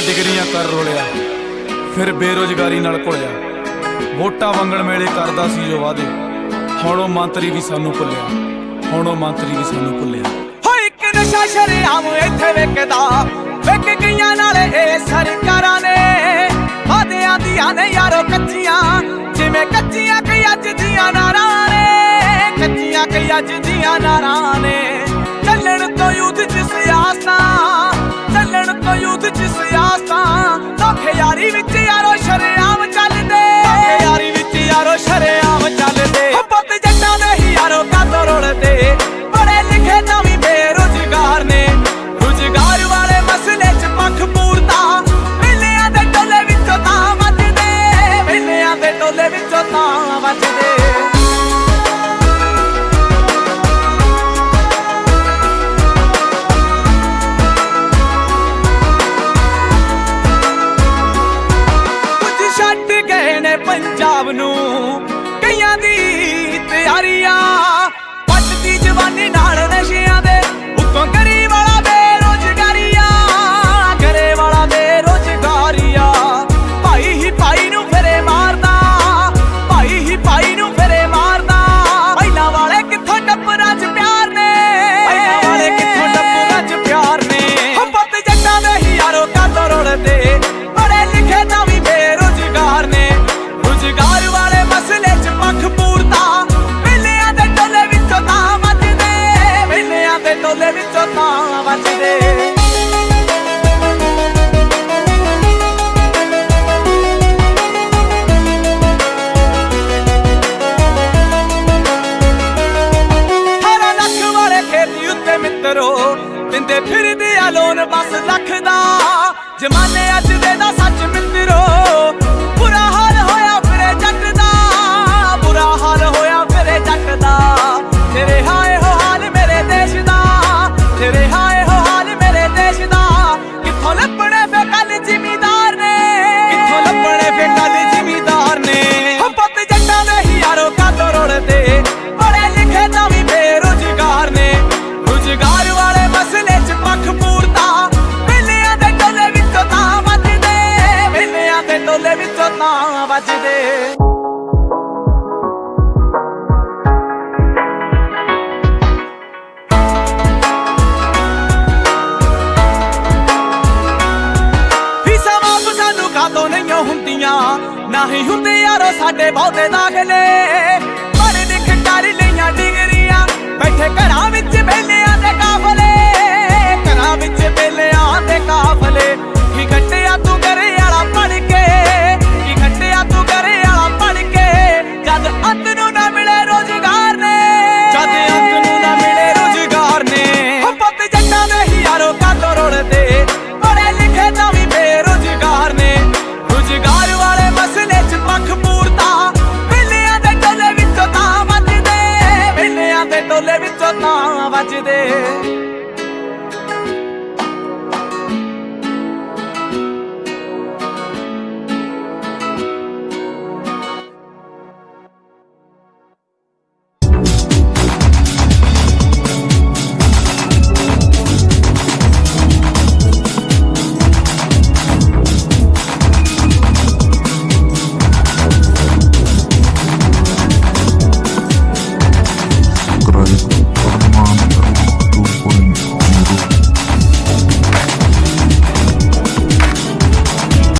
ਡਿਗਰੀਆਂ ਰੋਲਿਆ, ਫਿਰ ਬੇਰੋਜ਼ਗਾਰੀ ਨਾਲ ਘੁਲਿਆ। ਵੋਟਾਂ ਵੰਗਣ ਵੇਲੇ ਕਰਦਾ ਸੀ ਜੋ ਵਾਦੇ ਹੁਣ ਉਹ ਮੰਤਰੀ ਵੀ ਸਾਨੂੰ ਭੁੱਲਿਆ, ਹੁਣ ਉਹ ਮੰਤਰੀ ਵੀ ਸਾਨੂੰ ਭੁੱਲਿਆ। ਹੋ ਇੱਕ ਨਸ਼ਾ ਸ਼ਰਿਆਮ ਇੱਥੇ ਵੇਖਦਾ ਵੇਖ ਗਈਆਂ ਨਾਲ ਇਹ ਸਰਕਾਰਾਂ ਨੇ। ਵਾਦਿਆਂ ਦੀਆਂ ਨੇ ਯਾਰੋ ਕੱਚੀਆਂ, ਜਿਵੇਂ ਕੱਚੀਆਂ ਕਈ ਅੱਜ ਦੀਆਂ ਨਾਰਾਂ ਨੇ। ਕੱਚੀਆਂ ਕਈ ਅੱਜ ਦੀਆਂ ਨਾਰਾਂ ਨੇ। ਚੱਲਣ ਤੋਂ ਯੂਥ ਚ ਸਿਆਸਤਾਂ, ਚੱਲਣ ਤੋਂ ਯੂਥ ਚ ਸਿਆਸਤਾਂ। ਹੀ ਭਾਈ ਮਾਰਦਾ। ਪਹਿਲਾਂ ਵਾਲੇ ਕਿੱਥੋਂ ਟੱਪਰਾਂ 'ਚ ਪਿਆਰ ਨੇ? ਪਹਿਲਾਂ ਵਾਲੇ ਕਿੱਥੋਂ ਟੱਪਰਾਂ 'ਚ ਪਿਆਰ ਨੇ? ਹੋ ਪੁੱਤ ਜੱਟਾਂ ਦੇ ਹੀ ਯਾਰੋ ਕਾਤੋਂ ਰੋਲਦੇ। ਮਿੱਤਰੋ ਦਿੰਦੇ ਫਿਰਦੇ ਆ ਲੋਨ ਬਸ ਲੱਖ ਦਾ ਜਮਾਨੇ ਅੱਜ ਨਹੀਂ ਨਾ ਹੀ ਹੁੰਦੇ ਯਾਰੋ ਸਾਡੇ ਬਹੁਤੇ ਦਾਖਲੇ।